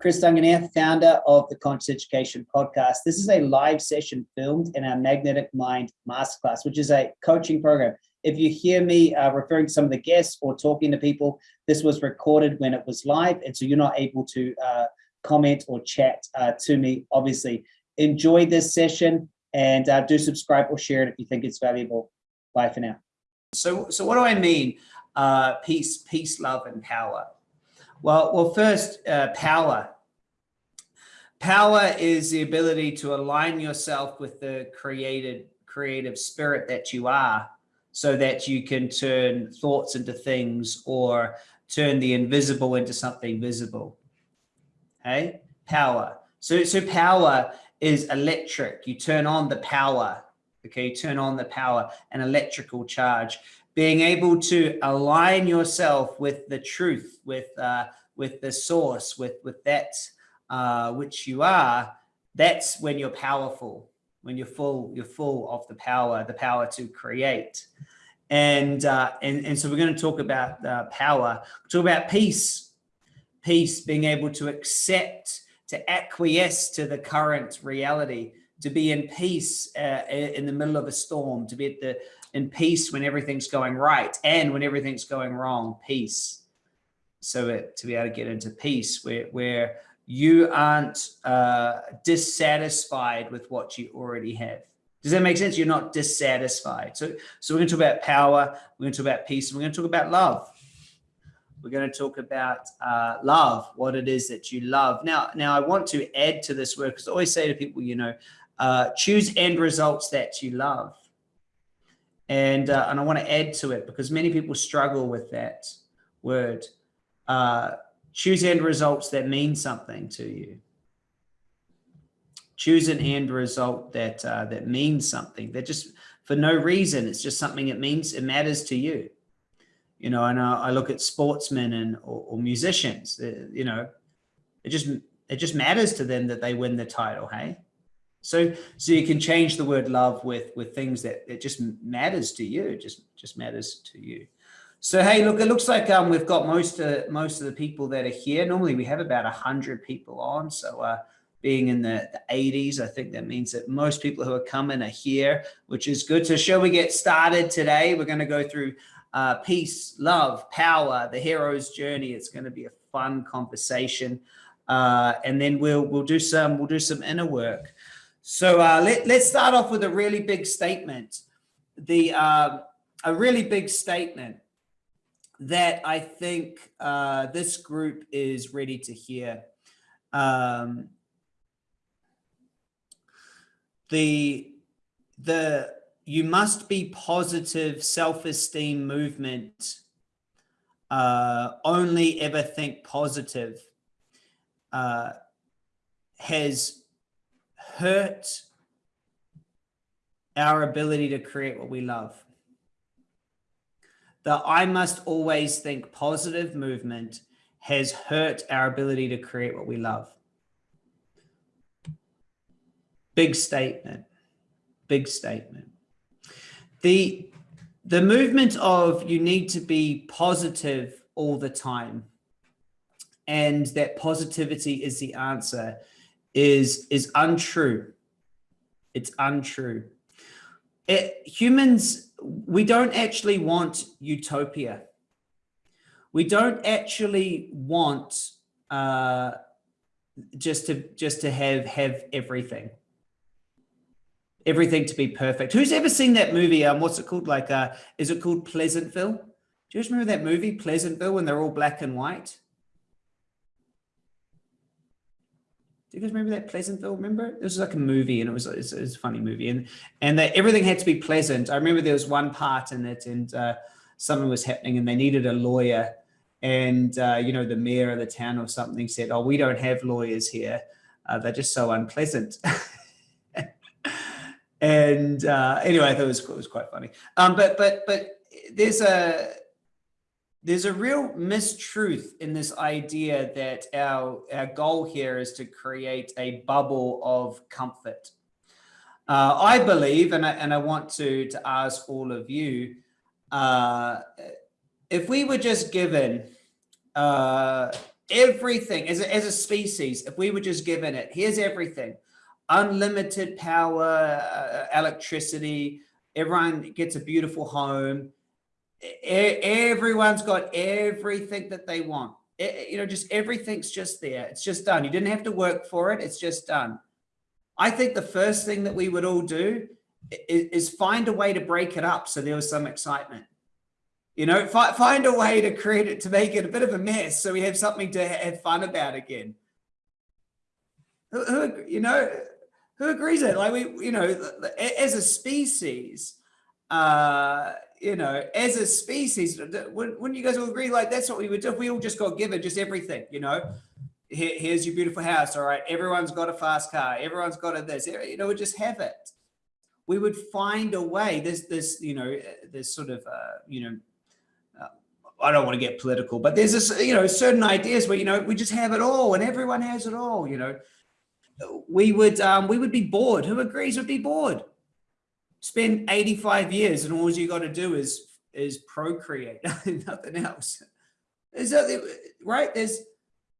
Chris Dunganier, founder of the Conscious Education Podcast. This is a live session filmed in our Magnetic Mind Masterclass, which is a coaching program. If you hear me uh, referring to some of the guests or talking to people, this was recorded when it was live, and so you're not able to uh, comment or chat uh, to me, obviously. Enjoy this session and uh, do subscribe or share it if you think it's valuable. Bye for now. So, so what do I mean? Uh, peace, peace, love, and power. Well, well, first, uh, power. Power is the ability to align yourself with the created, creative spirit that you are so that you can turn thoughts into things or turn the invisible into something visible. Okay, power. So, so power is electric. You turn on the power. Okay, you turn on the power, an electrical charge being able to align yourself with the truth, with uh, with the source, with with that uh, which you are, that's when you're powerful. When you're full, you're full of the power, the power to create. And uh, and and so we're going to talk about uh, power. We'll talk about peace, peace, being able to accept, to acquiesce to the current reality, to be in peace uh, in the middle of a storm, to be at the in peace when everything's going right and when everything's going wrong, peace. So it, to be able to get into peace where, where you aren't uh, dissatisfied with what you already have. Does that make sense? You're not dissatisfied. So, so we're going to talk about power. We're going to talk about peace. And we're going to talk about love. We're going to talk about uh, love, what it is that you love. Now, now I want to add to this word because I always say to people, you know, uh, choose end results that you love. And, uh, and I want to add to it because many people struggle with that word. Uh, choose end results that mean something to you. Choose an end result that uh, that means something. That just for no reason. It's just something it means. It matters to you. You know, and I, I look at sportsmen and or, or musicians. Uh, you know, it just it just matters to them that they win the title. Hey, so, so you can change the word love with, with things that it just matters to you, just, just matters to you. So, hey, look, it looks like um, we've got most, uh, most of the people that are here. Normally we have about a hundred people on. So, uh, being in the, the 80s, I think that means that most people who are coming are here, which is good. So shall we get started today? We're going to go through uh, peace, love, power, the hero's journey. It's going to be a fun conversation. Uh, and then we'll, we'll do some, we'll do some inner work. So uh, let, let's start off with a really big statement. The uh, a really big statement that I think uh, this group is ready to hear. Um, the the you must be positive self-esteem movement uh, only ever think positive uh, has hurt our ability to create what we love. The I must always think positive movement has hurt our ability to create what we love. Big statement, big statement. The, the movement of you need to be positive all the time and that positivity is the answer is is untrue. It's untrue. It, humans, we don't actually want utopia. We don't actually want uh, just to just to have have everything everything to be perfect. Who's ever seen that movie? Um, what's it called? Like, uh, is it called Pleasantville? Do you guys remember that movie, Pleasantville, when they're all black and white? Do you guys remember that Pleasantville? Remember? It was like a movie and it was, it was, it was a funny movie and, and that everything had to be pleasant. I remember there was one part in it and uh, something was happening and they needed a lawyer and, uh, you know, the mayor of the town or something said, oh, we don't have lawyers here. Uh, they're just so unpleasant. and uh, anyway, I thought it was, it was quite funny. Um, but, but, but there's a, there's a real mistruth in this idea that our, our goal here is to create a bubble of comfort. Uh, I believe, and I, and I want to, to ask all of you, uh, if we were just given uh, everything as a, as a species, if we were just given it, here's everything, unlimited power, uh, electricity, everyone gets a beautiful home. Everyone's got everything that they want. You know, just everything's just there. It's just done. You didn't have to work for it. It's just done. I think the first thing that we would all do is, find a way to break it up so there was some excitement. You know, fi find a way to create it, to make it a bit of a mess so we have something to have fun about again. Who, who you know, who agrees that? Like we, you know, as a species, uh, you know, as a species, wouldn't you guys all agree? Like that's what we would do we all just got given just everything, you know. Here, here's your beautiful house. All right, everyone's got a fast car. Everyone's got a this. You know, we just have it. We would find a way. There's this, you know, there's sort of, uh, you know, I don't want to get political, but there's this, you know, certain ideas where, you know, we just have it all and everyone has it all, you know, we would, um, we would be bored. Who agrees would be bored? Spend 85 years and all you got to do is, is procreate, nothing else. Is that, right? There's,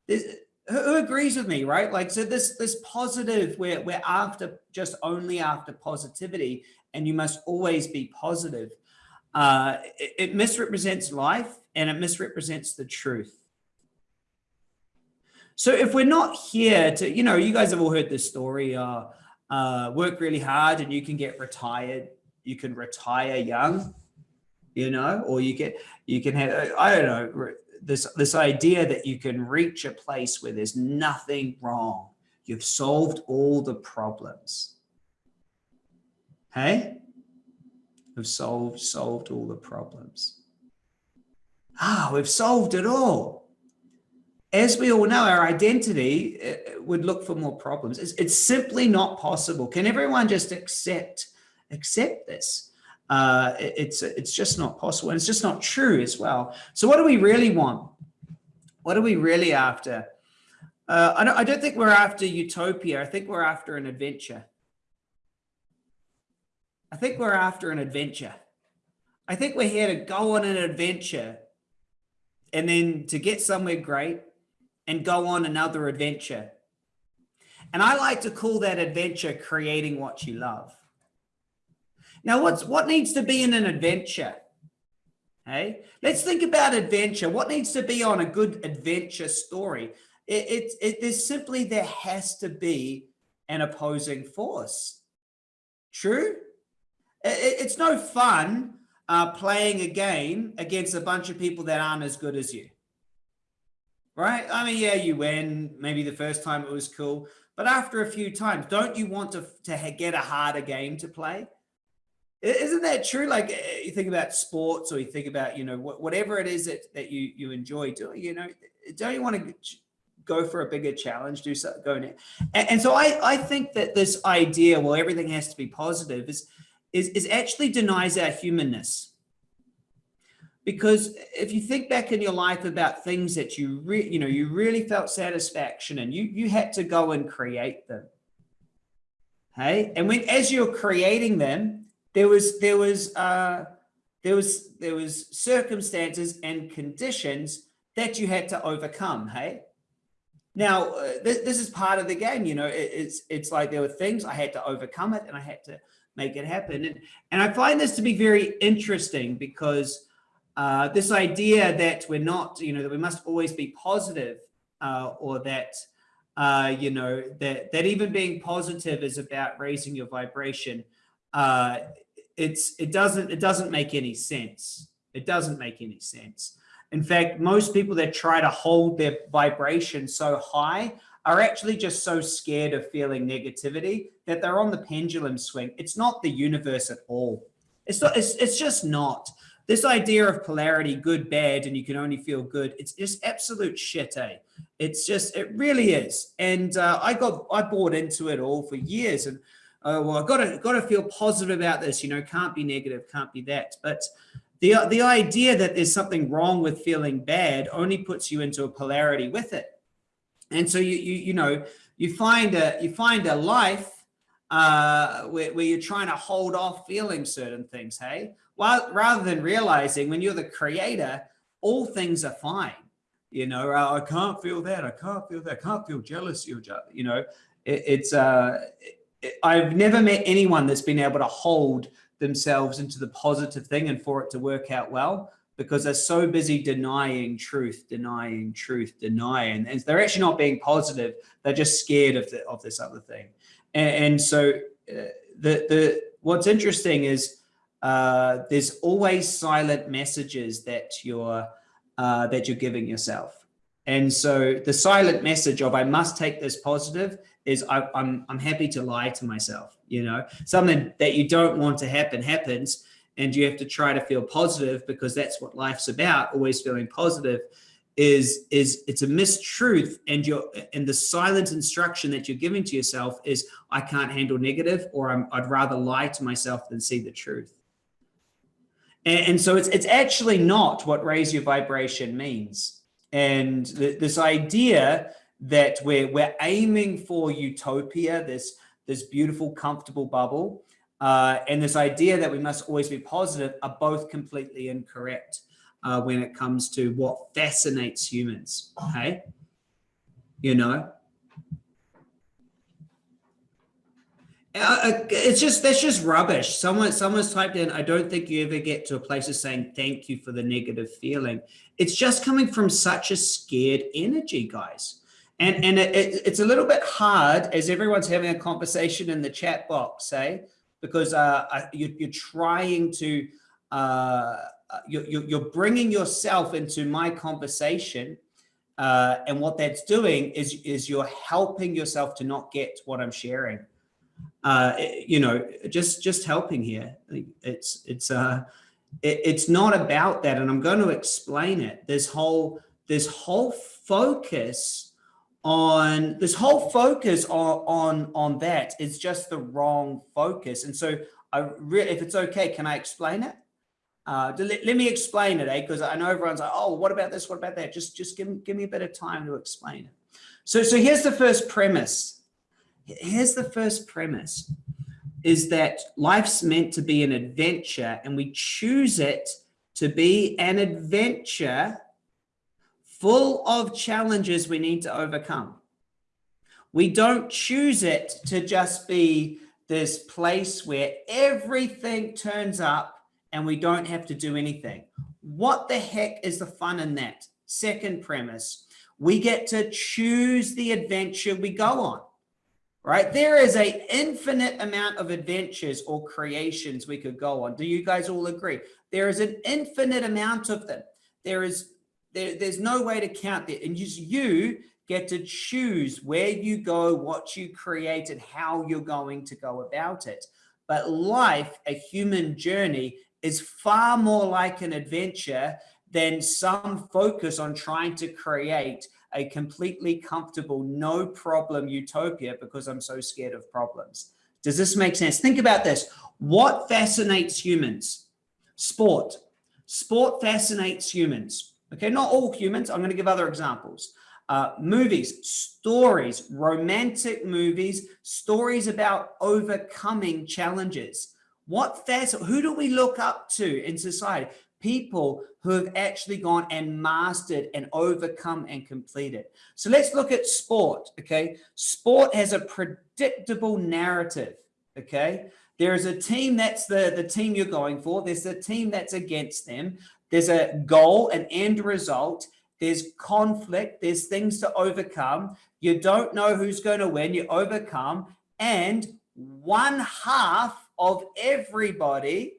there's, who agrees with me, right? Like, so this, this positive, we're, we're after just only after positivity and you must always be positive. Uh, it, it misrepresents life and it misrepresents the truth. So if we're not here to, you know, you guys have all heard this story, uh, uh, work really hard and you can get retired. You can retire young, you know, or you get, you can have, I don't know, this, this idea that you can reach a place where there's nothing wrong. You've solved all the problems. Hey, we've solved, solved all the problems ah, we've solved it all. As we all know, our identity uh, would look for more problems. It's, it's simply not possible. Can everyone just accept, accept this? Uh, it's, it's just not possible. And it's just not true as well. So what do we really want? What are we really after? Uh, I, don't, I don't think we're after utopia. I think we're after an adventure. I think we're after an adventure. I think we're here to go on an adventure and then to get somewhere great and go on another adventure. And I like to call that adventure creating what you love. Now, what's what needs to be in an adventure? Hey, let's think about adventure. What needs to be on a good adventure story? It, it, it, there's simply there has to be an opposing force. True? It, it's no fun uh, playing a game against a bunch of people that aren't as good as you. Right? I mean, yeah, you win. Maybe the first time it was cool. But after a few times, don't you want to, to get a harder game to play? Isn't that true? Like eh, you think about sports or you think about, you know, whatever it is that, that you, you enjoy doing, you know, don't you want to go for a bigger challenge, do something, go And, and so I, I think that this idea, well, everything has to be positive is, is, is actually denies our humanness. Because if you think back in your life about things that you re, you know you really felt satisfaction and you you had to go and create them. Hey, and when as you're creating them, there was there was uh, there was there was circumstances and conditions that you had to overcome. Hey, now uh, this, this is part of the game. You know, it, it's it's like there were things I had to overcome it, and I had to make it happen. And, and I find this to be very interesting because uh, this idea that we're not, you know, that we must always be positive uh, or that, uh, you know, that, that even being positive is about raising your vibration. Uh, it's, it doesn't, it doesn't make any sense. It doesn't make any sense. In fact, most people that try to hold their vibration so high are actually just so scared of feeling negativity that they're on the pendulum swing. It's not the universe at all. It's not, it's, it's just not. This idea of polarity, good, bad, and you can only feel good, it's just absolute shit, eh? It's just, it really is. And uh, I got, I bought into it all for years and uh, well, I got to, got to feel positive about this, you know, can't be negative, can't be that. But the, the idea that there's something wrong with feeling bad only puts you into a polarity with it. And so you, you, you know, you find a, you find a life uh, where, where you're trying to hold off feeling certain things, hey? Well, rather than realizing when you're the creator, all things are fine. You know, oh, I can't feel that. I can't feel that. I can't feel jealousy or, you know, it, it's, uh, it, I've never met anyone that's been able to hold themselves into the positive thing and for it to work out well because they're so busy denying truth, denying truth, denying, and they're actually not being positive. They're just scared of the, of this other thing. And, and so uh, the the what's interesting is uh, there's always silent messages that you're uh, that you're giving yourself. And so the silent message of I must take this positive is I, I'm I'm happy to lie to myself. You know, something that you don't want to happen happens, and you have to try to feel positive because that's what life's about. Always feeling positive is is it's a mistruth and your and the silent instruction that you're giving to yourself is I can't handle negative or I'm, I'd rather lie to myself than see the truth. And, so it's it's actually not what raise your vibration means. And th this idea that we're we're aiming for utopia, this this beautiful, comfortable bubble, uh, and this idea that we must always be positive are both completely incorrect uh, when it comes to what fascinates humans. Okay, you know, uh, uh, it's just that's just rubbish. Someone someone's typed in. I don't think you ever get to a place of saying thank you for the negative feeling. It's just coming from such a scared energy, guys. And and it, it, it's a little bit hard as everyone's having a conversation in the chat box, say, because uh, you, you're trying to uh, uh, you're, you're bringing yourself into my conversation. Uh, and what that's doing is, is you're helping yourself to not get what I'm sharing. Uh, you know, just, just helping here. It's, it's, uh, it, it's not about that. And I'm going to explain it. This whole, this whole focus on this whole focus on, on, on that is just the wrong focus. And so I really, if it's okay, can I explain it? Uh, let, let, me explain it, eh? Because I know everyone's like, oh, what about this? What about that? Just, just give, give me a bit of time to explain it. So, so here's the first premise. Here's the first premise is that life's meant to be an adventure and we choose it to be an adventure full of challenges we need to overcome. We don't choose it to just be this place where everything turns up and we don't have to do anything. What the heck is the fun in that? Second premise, we get to choose the adventure we go on, right? There is a infinite amount of adventures or creations we could go on. Do you guys all agree? There is an infinite amount of them. There is, there, there's no way to count it. And just you get to choose where you go, what you create, and how you're going to go about it. But life, a human journey, is far more like an adventure than some focus on trying to create a completely comfortable, no problem utopia because I'm so scared of problems. Does this make sense? Think about this. What fascinates humans? Sport. Sport fascinates humans. Okay, not all humans. I'm going to give other examples. Uh, movies, stories, romantic movies, stories about overcoming challenges. What that's who do we look up to in society? People who have actually gone and mastered and overcome and completed. So let's look at sport, okay? Sport has a predictable narrative, okay? There is a team that's the, the team you're going for. There's a team that's against them. There's a goal, an end result. There's conflict. There's things to overcome. You don't know who's going to win. You overcome. And one half of everybody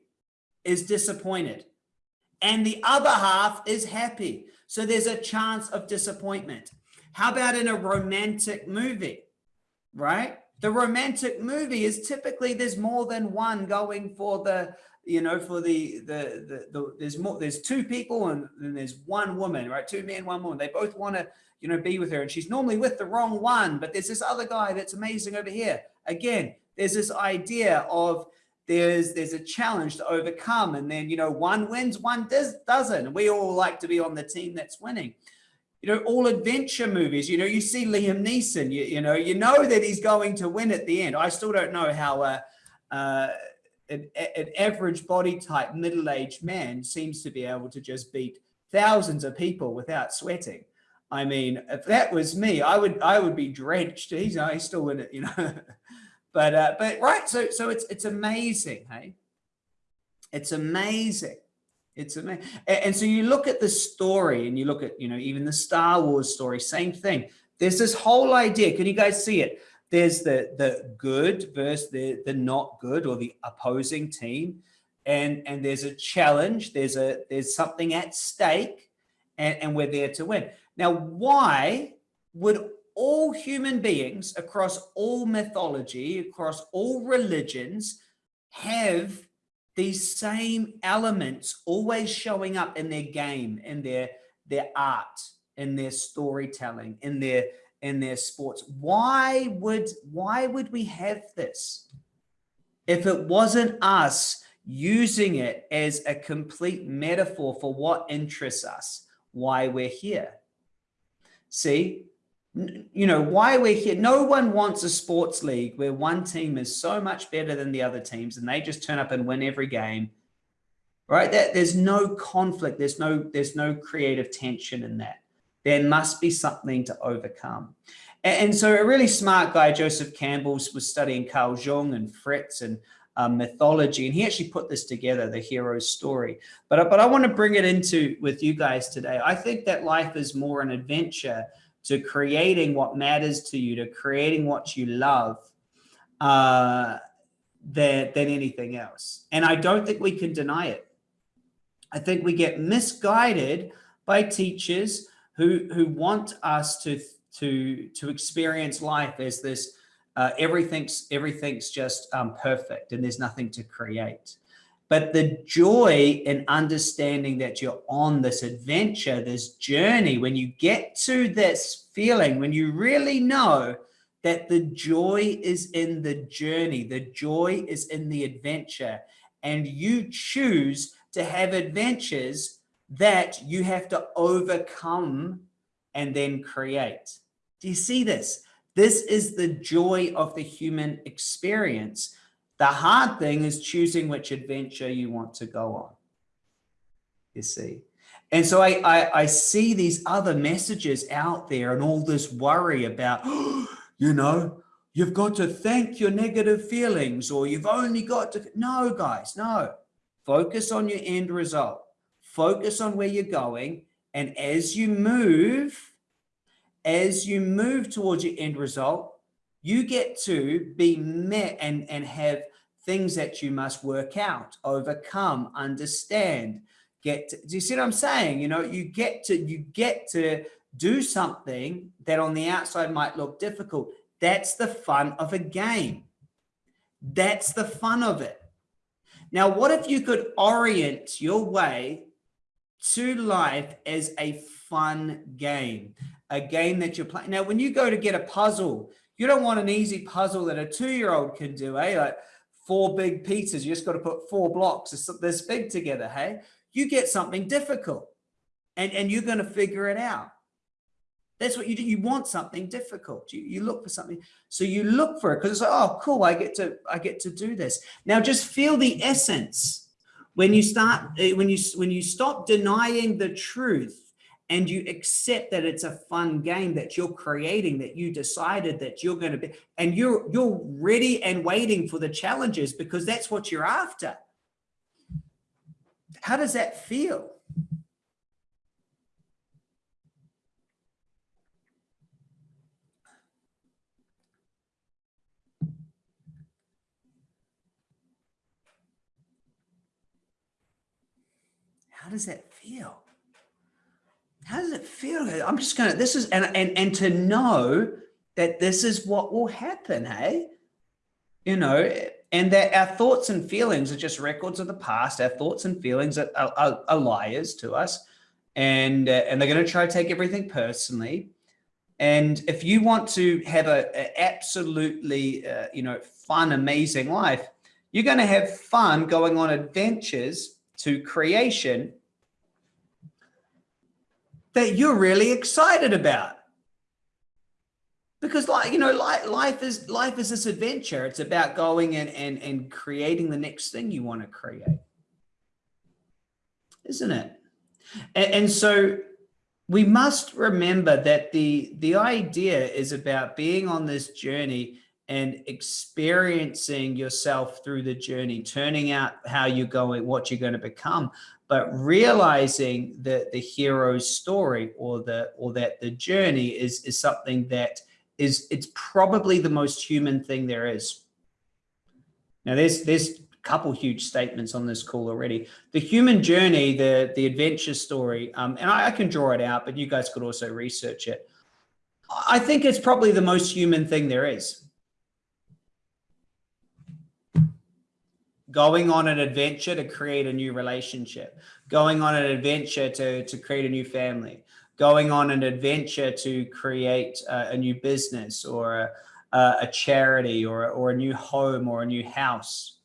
is disappointed and the other half is happy. So there's a chance of disappointment. How about in a romantic movie, right? The romantic movie is typically there's more than one going for the, you know, for the, the, the, the there's more, there's two people and then there's one woman, right? Two men, one woman. They both want to, you know, be with her and she's normally with the wrong one, but there's this other guy that's amazing over here. Again, there's this idea of there's there's a challenge to overcome. And then you know one wins one does doesn't. We all like to be on the team that's winning. You know all adventure movies you know you see liam neeson you, you know you know that he's going to win at the end. I still don't know how uh, uh, an, an average body type middle-aged man seems to be able to just beat thousands of people without sweating. I mean, if that was me, I would I would be drenched. He's, he's still in it, you know. but uh, but right, so so it's it's amazing, hey. It's amazing. It's amazing. And, and so you look at the story and you look at, you know, even the Star Wars story, same thing. There's this whole idea. Can you guys see it? There's the the good versus the the not good or the opposing team. And and there's a challenge, there's a there's something at stake, and, and we're there to win. Now, why would all human beings across all mythology, across all religions, have these same elements always showing up in their game, in their, their art, in their storytelling, in their, in their sports? Why would, why would we have this? If it wasn't us using it as a complete metaphor for what interests us, why we're here. See, you know, why we're here. No one wants a sports league where one team is so much better than the other teams and they just turn up and win every game. Right? That there's no conflict. There's no, there's no creative tension in that. There must be something to overcome. And, and so a really smart guy, Joseph Campbell, was studying Carl Jung and Fritz and um, mythology. And he actually put this together, the hero's story. But, but I want to bring it into with you guys today. I think that life is more an adventure to creating what matters to you, to creating what you love uh, than, than anything else. And I don't think we can deny it. I think we get misguided by teachers who, who want us to, to, to experience life as this uh, everything's everything's just um, perfect and there's nothing to create. But the joy in understanding that you're on this adventure, this journey, when you get to this feeling, when you really know that the joy is in the journey, the joy is in the adventure, and you choose to have adventures that you have to overcome and then create. Do you see this? This is the joy of the human experience. The hard thing is choosing which adventure you want to go on, you see. And so I, I, I see these other messages out there and all this worry about, you know, you've got to thank your negative feelings or you've only got to, no guys, no. Focus on your end result. Focus on where you're going. And as you move, as you move towards your end result, you get to be met and, and have things that you must work out, overcome, understand, get to, do you see what I'm saying? You know, you get to, you get to do something that on the outside might look difficult. That's the fun of a game. That's the fun of it. Now, what if you could orient your way to life as a fun game? a game that you're playing. Now, when you go to get a puzzle, you don't want an easy puzzle that a two-year-old can do, eh? Like four big pieces, you just got to put four blocks this big together, hey? You get something difficult and, and you're going to figure it out. That's what you do. You want something difficult. You, you look for something. So you look for it because it's like, oh, cool. I get to, I get to do this. Now just feel the essence when you start, eh, when you, when you stop denying the truth and you accept that it's a fun game that you're creating that you decided that you're going to be and you're you're ready and waiting for the challenges because that's what you're after. How does that feel? How does that feel how does it feel? I'm just going to, this is, and, and, and to know that this is what will happen, hey? You know, and that our thoughts and feelings are just records of the past. Our thoughts and feelings are, are, are liars to us. And, uh, and they're going to try to take everything personally. And if you want to have a, a absolutely, uh, you know, fun, amazing life, you're going to have fun going on adventures to creation that you're really excited about. Because like, you know, life, life is life is this adventure. It's about going and, and, and creating the next thing you want to create. Isn't it? And, and so we must remember that the the idea is about being on this journey and experiencing yourself through the journey, turning out how you're going, what you're going to become, but realizing that the hero's story or the or that the journey is is something that is it's probably the most human thing there is. Now there's there's a couple huge statements on this call already. The human journey, the the adventure story, um, and I, I can draw it out, but you guys could also research it. I think it's probably the most human thing there is. Going on an adventure to create a new relationship, going on an adventure to, to create a new family, going on an adventure to create a, a new business or a, a charity or, or a new home or a new house.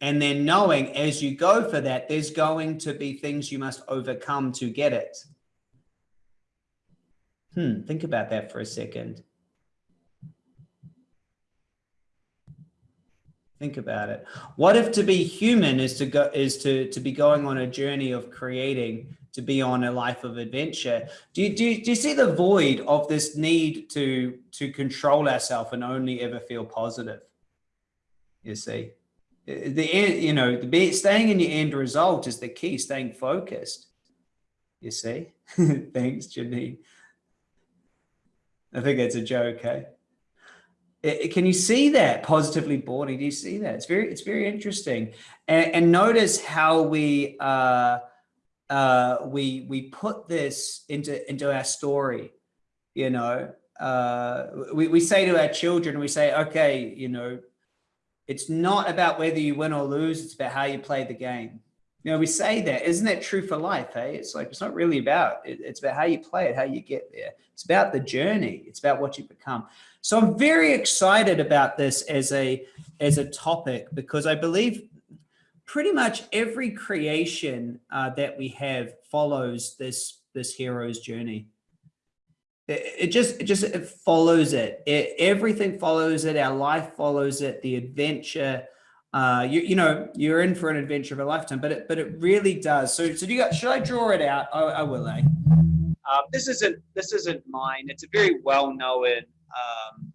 And then knowing as you go for that, there's going to be things you must overcome to get it. Hmm, think about that for a second. Think about it. What if to be human is to go is to to be going on a journey of creating, to be on a life of adventure? Do you do you, do you see the void of this need to to control ourselves and only ever feel positive? You see, the end, you know, the staying in your end result is the key. Staying focused. You see, thanks, Janine. I think it's a joke, hey? Can you see that positively boarding? Do you see that? It's very, it's very interesting. And, and notice how we, uh, uh, we, we put this into, into our story, you know, uh, we, we say to our children, we say, okay, you know, it's not about whether you win or lose. It's about how you play the game. You know, we say that, isn't that true for life? Hey, it's like, it's not really about, it, it's about how you play it, how you get there. It's about the journey. It's about what you become. So I'm very excited about this as a, as a topic because I believe pretty much every creation uh, that we have follows this, this hero's journey. It, it just, it just, it follows it. it. Everything follows it. Our life follows it. The adventure, uh, you, you know, you're in for an adventure of a lifetime, but it, but it really does. So, so do you got, should I draw it out? I, I will, eh? Um, this isn't, this isn't mine. It's a very well-known um,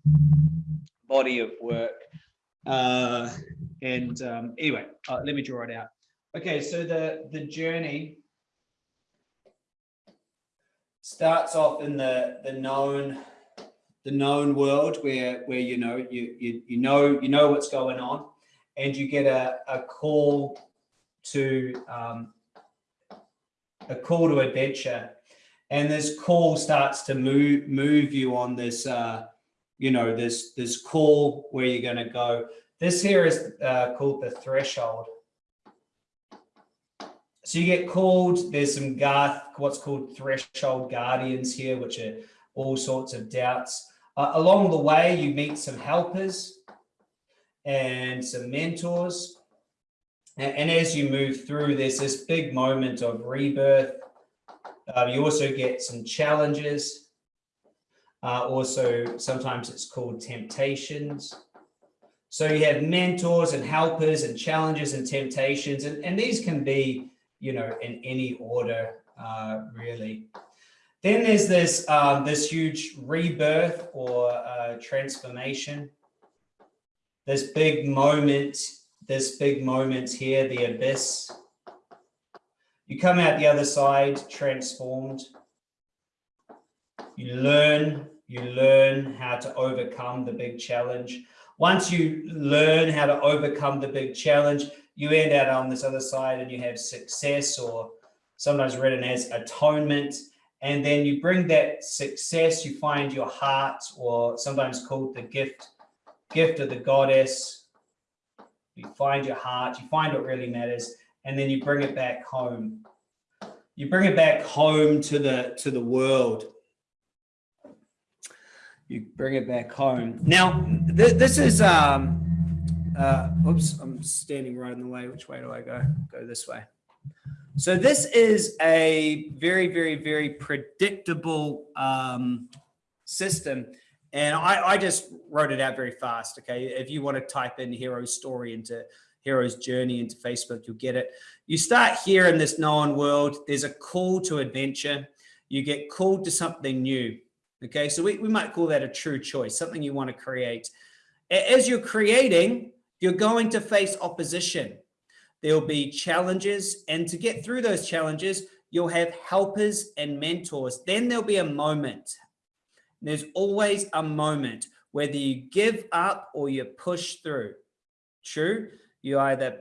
body of work. Uh, and um, anyway, uh, let me draw it out. Okay, so the, the journey starts off in the, the known the known world where where you know you you, you know you know what's going on and you get a, a call to um, a call to adventure and this call starts to move move you on this uh, you know, this, this call where you're going to go. This here is uh, called the threshold. So you get called, there's some Garth, what's called threshold guardians here, which are all sorts of doubts. Uh, along the way, you meet some helpers and some mentors. And, and as you move through, there's this big moment of rebirth. Uh, you also get some challenges uh, also, sometimes it's called temptations. So you have mentors and helpers and challenges and temptations, and, and these can be, you know, in any order, uh, really. Then there's this, um, this huge rebirth or uh, transformation. This big moment, this big moment here, the abyss. You come out the other side transformed. You learn you learn how to overcome the big challenge. Once you learn how to overcome the big challenge, you end out on this other side and you have success or sometimes written as atonement. And then you bring that success, you find your heart or sometimes called the gift, gift of the goddess. You find your heart, you find what really matters, and then you bring it back home. You bring it back home to the, to the world you bring it back home. Now, th this is, um, uh, oops, I'm standing right in the way. Which way do I go? Go this way. So this is a very, very, very predictable um, system. And I, I just wrote it out very fast. Okay. If you want to type in hero story into hero's journey into Facebook, you'll get it. You start here in this known world. There's a call to adventure you get called to something new. Okay, so we, we might call that a true choice, something you want to create. As you're creating, you're going to face opposition. There'll be challenges, and to get through those challenges, you'll have helpers and mentors. Then there'll be a moment. There's always a moment, whether you give up or you push through. True? You either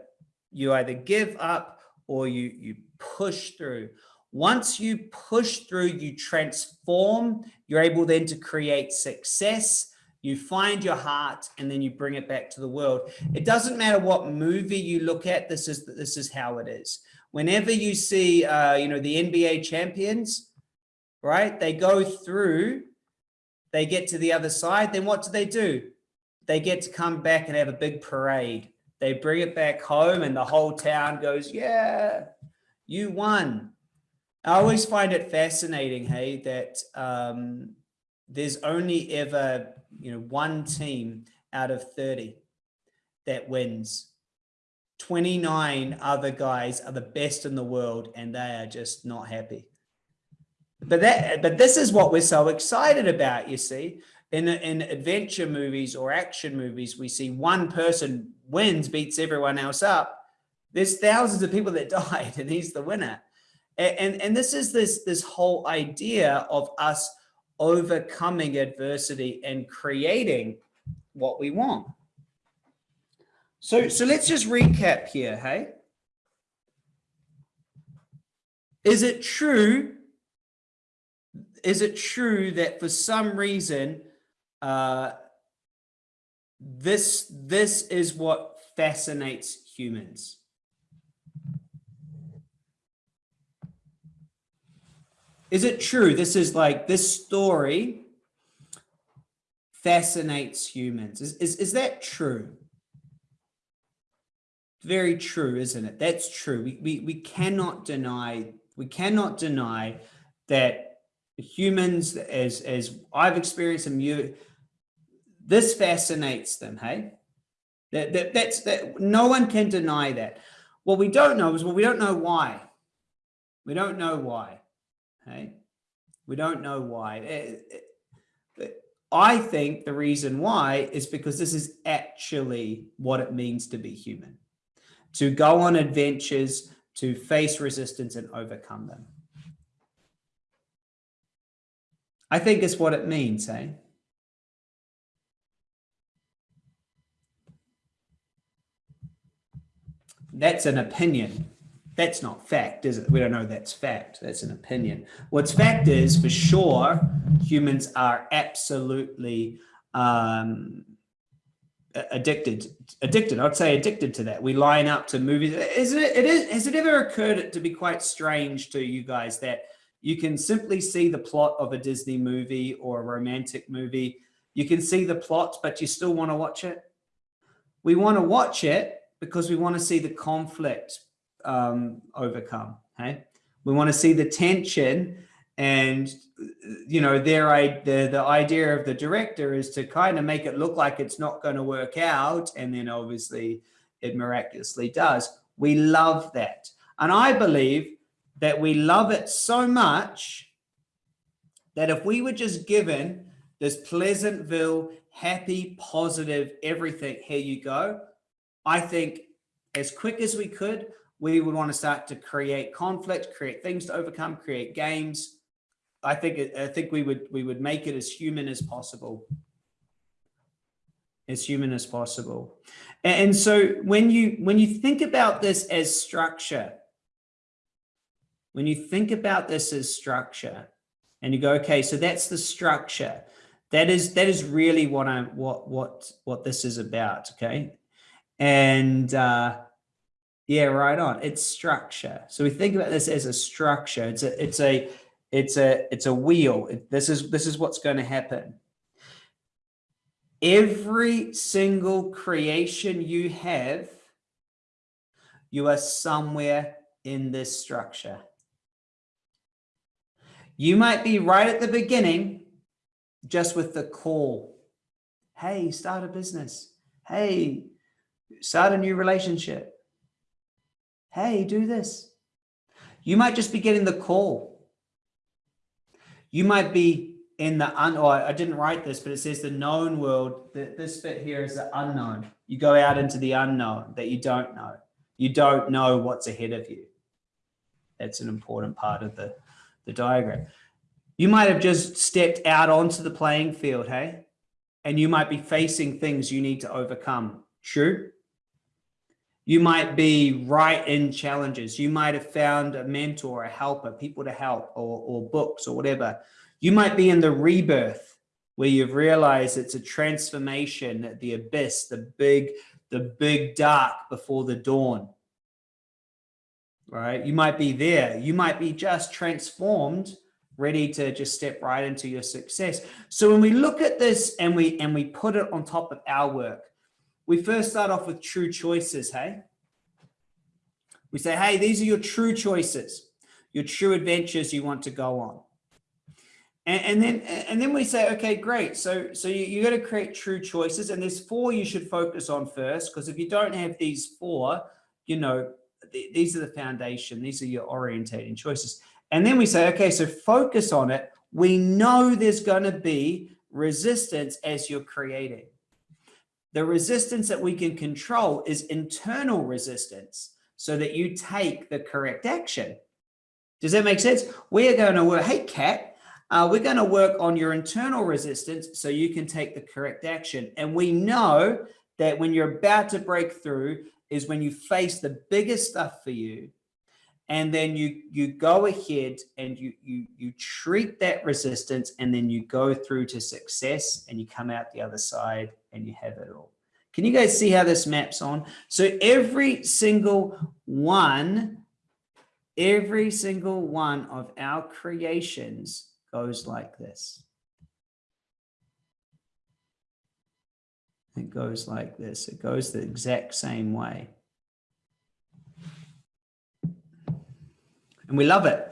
you either give up or you you push through. Once you push through, you transform, you're able then to create success, you find your heart, and then you bring it back to the world. It doesn't matter what movie you look at, this is, this is how it is. Whenever you see, uh, you know, the NBA champions, right, they go through, they get to the other side, then what do they do? They get to come back and have a big parade. They bring it back home and the whole town goes, yeah, you won I always find it fascinating, hey, that um, there's only ever, you know, one team out of 30 that wins. 29 other guys are the best in the world and they are just not happy. But that, but this is what we're so excited about, you see. In, in adventure movies or action movies, we see one person wins, beats everyone else up. There's thousands of people that died and he's the winner. And, and this is this, this whole idea of us overcoming adversity and creating what we want. So, so let's just recap here, hey? Is it true? Is it true that for some reason, uh, this, this is what fascinates humans? Is it true? This is like this story fascinates humans. Is, is, is that true? Very true, isn't it? That's true. We, we, we cannot deny, we cannot deny that humans, as, as I've experienced them, you, this fascinates them, hey? That, that, that's, that, no one can deny that. What we don't know is, well, we don't know why. We don't know why. Okay, we don't know why. Eh, eh, I think the reason why is because this is actually what it means to be human, to go on adventures, to face resistance and overcome them. I think it's what it means, eh? That's an opinion that's not fact, is it? We don't know that's fact. That's an opinion. What's fact is, for sure, humans are absolutely um, addicted. Addicted. I'd say addicted to that. We line up to movies. Is it? It is. Has it ever occurred to be quite strange to you guys that you can simply see the plot of a Disney movie or a romantic movie? You can see the plot, but you still want to watch it. We want to watch it because we want to see the conflict um, overcome. Hey, we want to see the tension and you know their the the idea of the director is to kind of make it look like it's not going to work out and then obviously it miraculously does we love that and i believe that we love it so much that if we were just given this pleasantville happy positive everything here you go i think as quick as we could we would want to start to create conflict, create things to overcome, create games. I think I think we would we would make it as human as possible. As human as possible. And so when you when you think about this as structure, when you think about this as structure, and you go, okay, so that's the structure. That is that is really what I'm what what what this is about. Okay. And uh yeah, right on. It's structure. So we think about this as a structure. It's a, it's a, it's a, it's a wheel. This is, this is what's going to happen. Every single creation you have, you are somewhere in this structure. You might be right at the beginning, just with the call. Hey, start a business. Hey, start a new relationship hey, do this. You might just be getting the call. You might be in the un, or I didn't write this, but it says the known world. that This bit here is the unknown. You go out into the unknown that you don't know. You don't know what's ahead of you. That's an important part of the, the diagram. You might have just stepped out onto the playing field, hey? And you might be facing things you need to overcome. True? You might be right in challenges. You might have found a mentor, a helper, people to help, or, or books or whatever. You might be in the rebirth where you've realized it's a transformation, at the abyss, the big, the big dark before the dawn. Right? You might be there. You might be just transformed, ready to just step right into your success. So when we look at this and we and we put it on top of our work, we first start off with true choices, hey? We say, hey, these are your true choices, your true adventures you want to go on. And, and then and then we say, okay, great. So so you, you got to create true choices. And there's four you should focus on first, because if you don't have these four, you know, th these are the foundation, these are your orientating choices. And then we say, okay, so focus on it. We know there's going to be resistance as you're creating. The resistance that we can control is internal resistance so that you take the correct action. Does that make sense? We are going to work, hey, Kat, uh, we're going to work on your internal resistance so you can take the correct action. And we know that when you're about to break through is when you face the biggest stuff for you. And then you, you go ahead and you, you, you treat that resistance and then you go through to success and you come out the other side and you have it all. Can you guys see how this maps on? So every single one, every single one of our creations goes like this. It goes like this. It goes the exact same way. And we love it.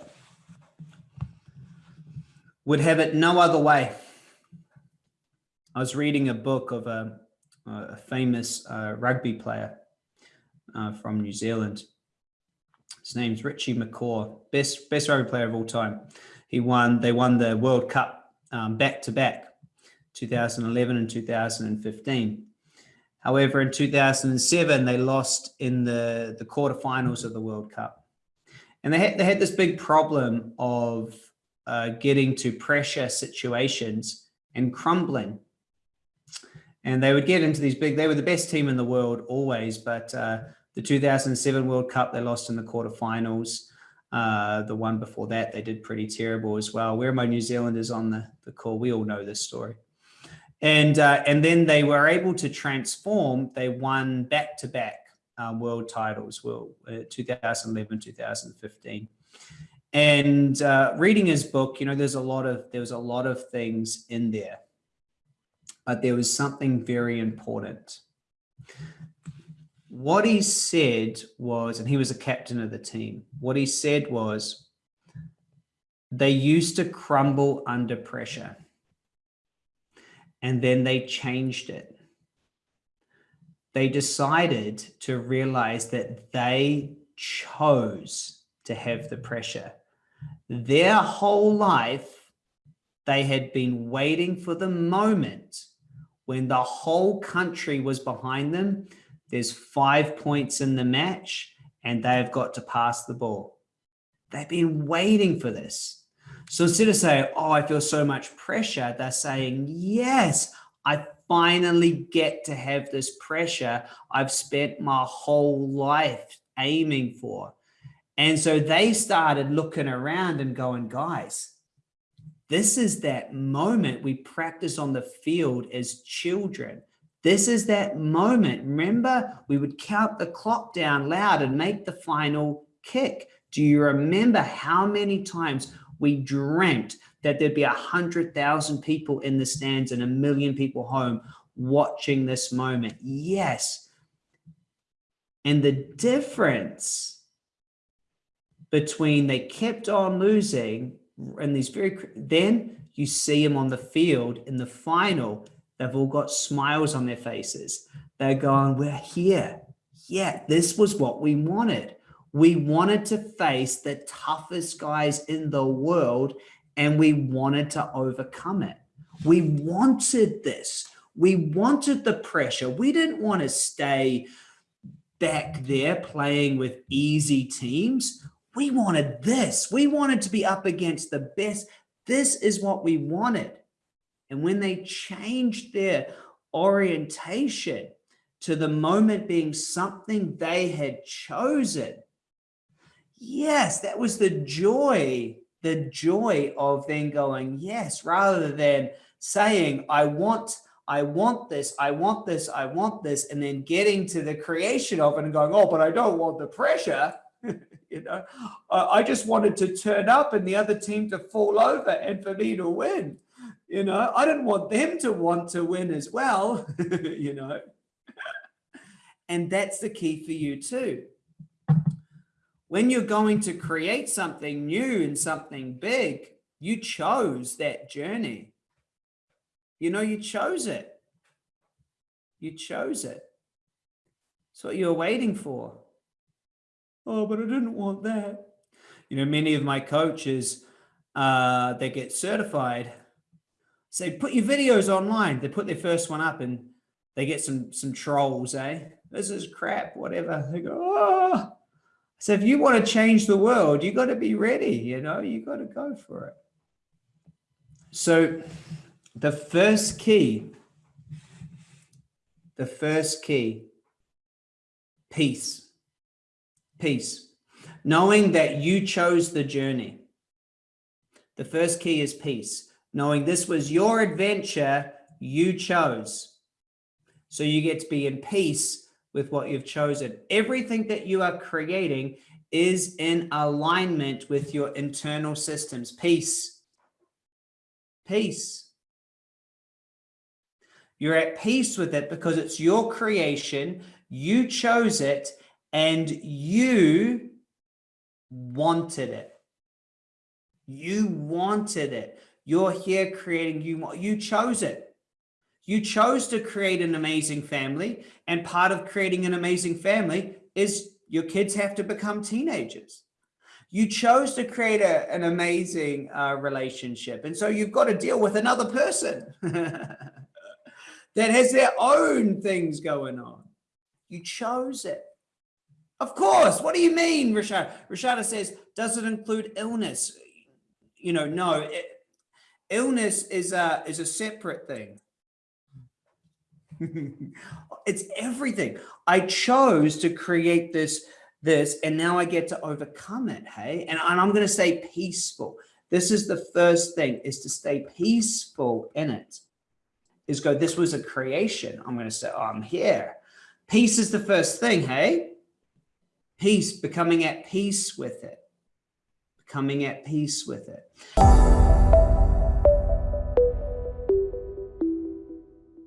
Would have it no other way. I was reading a book of a, a famous uh, rugby player uh, from New Zealand. His name's Richie McCaw, best best rugby player of all time. He won. They won the World Cup um, back to back, 2011 and 2015. However, in 2007, they lost in the the quarterfinals of the World Cup, and they had they had this big problem of uh, getting to pressure situations and crumbling and they would get into these big, they were the best team in the world always, but uh, the 2007 World Cup, they lost in the quarterfinals. Uh, the one before that, they did pretty terrible as well. Where are my New Zealanders on the, the call? We all know this story. And, uh, and then they were able to transform. They won back-to-back um, world titles, well, uh, 2011, 2015. And uh, reading his book, you know, there's a lot of, there was a lot of things in there but there was something very important. What he said was, and he was a captain of the team, what he said was, they used to crumble under pressure and then they changed it. They decided to realize that they chose to have the pressure. Their whole life, they had been waiting for the moment when the whole country was behind them, there's five points in the match and they've got to pass the ball. They've been waiting for this. So instead of saying, oh, I feel so much pressure, they're saying, yes, I finally get to have this pressure I've spent my whole life aiming for. And so they started looking around and going, guys, this is that moment we practice on the field as children. This is that moment. Remember, we would count the clock down loud and make the final kick. Do you remember how many times we dreamt that there'd be a hundred thousand people in the stands and a million people home watching this moment? Yes. And the difference between they kept on losing and these very, then you see them on the field in the final, they've all got smiles on their faces. They're going, we're here. Yeah, this was what we wanted. We wanted to face the toughest guys in the world and we wanted to overcome it. We wanted this. We wanted the pressure. We didn't want to stay back there playing with easy teams. We wanted this. We wanted to be up against the best. This is what we wanted. And when they changed their orientation to the moment being something they had chosen, yes, that was the joy, the joy of then going, yes, rather than saying, I want, I want this, I want this, I want this, and then getting to the creation of it and going, oh, but I don't want the pressure. you know, I just wanted to turn up and the other team to fall over and for me to win. You know, I didn't want them to want to win as well, you know. and that's the key for you too. When you're going to create something new and something big, you chose that journey. You know, you chose it. You chose it. It's what you're waiting for. Oh, but I didn't want that. You know, many of my coaches, uh, they get certified say, put your videos online. They put their first one up and they get some some trolls, eh? This is crap, whatever. They go, oh. So if you want to change the world, you got to be ready, you know, you got to go for it. So the first key, the first key, peace, peace, knowing that you chose the journey. The first key is peace knowing this was your adventure you chose. So you get to be in peace with what you've chosen. Everything that you are creating is in alignment with your internal systems. Peace. Peace. You're at peace with it because it's your creation. You chose it and you wanted it. You wanted it. You're here creating you. You chose it. You chose to create an amazing family. And part of creating an amazing family is your kids have to become teenagers. You chose to create a, an amazing uh, relationship. And so you've got to deal with another person that has their own things going on. You chose it. Of course. What do you mean, Rashad? Rashada says, does it include illness? You know, no, it, illness is a is a separate thing it's everything. I chose to create this this and now i get to overcome it hey? And, and i'm going to stay peaceful. This is the first thing is to stay peaceful in it is go this was a creation. I'm going to say oh, i'm here. Peace is the first thing hey? Peace becoming at peace with it. Becoming at peace with it